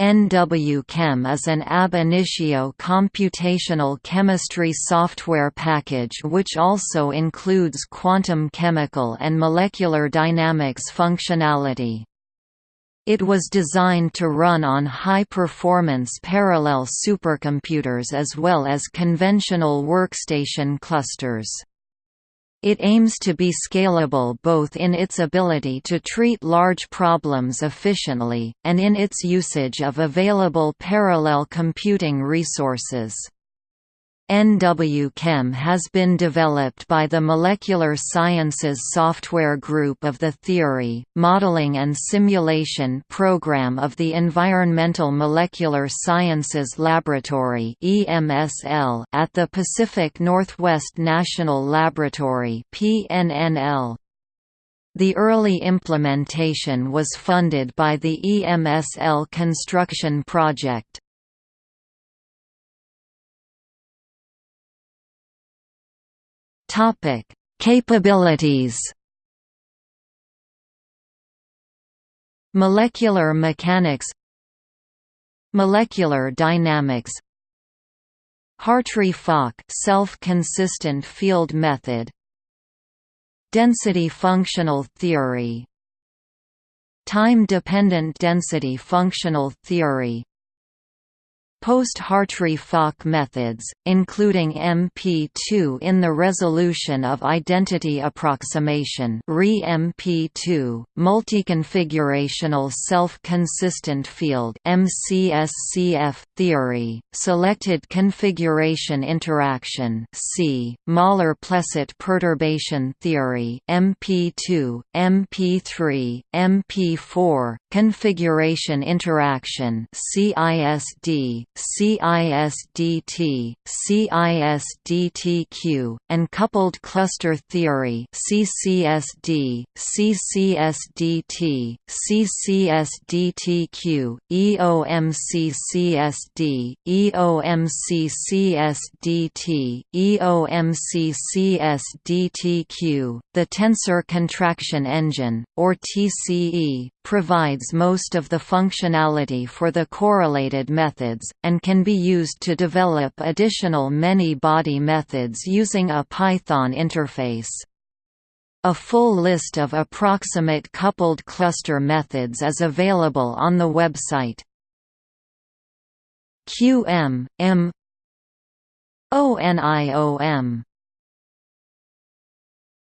NWChem is an ab initio computational chemistry software package which also includes quantum chemical and molecular dynamics functionality. It was designed to run on high-performance parallel supercomputers as well as conventional workstation clusters. It aims to be scalable both in its ability to treat large problems efficiently, and in its usage of available parallel computing resources. NWChem has been developed by the Molecular Sciences Software Group of the Theory, Modeling and Simulation Program of the Environmental Molecular Sciences Laboratory at the Pacific Northwest National Laboratory PNNL. The early implementation was funded by the EMSL construction project. Topic: Capabilities. Molecular mechanics Molecular dynamics Hartree-Fock self-consistent field method Density functional theory Time-dependent density functional theory Post-Hartree-Fock methods, including MP2 in the resolution of identity approximation MP2, multiconfigurational self-consistent field MCSCF theory, selected configuration interaction C, Møller-Plesset perturbation theory MP2, MP3, MP4, configuration interaction CISD, CISDT, CISDTQ, and coupled cluster theory CCSD, CCSDT, CCSDTQ, EOMCCSD, EOMCCSDT, EOMCCSDTQ. The tensor contraction engine, or TCE, provides most of the functionality for the correlated methods, and can be used to develop additional many-body methods using a Python interface. A full list of approximate coupled cluster methods is available on the website. QM, M ONIOM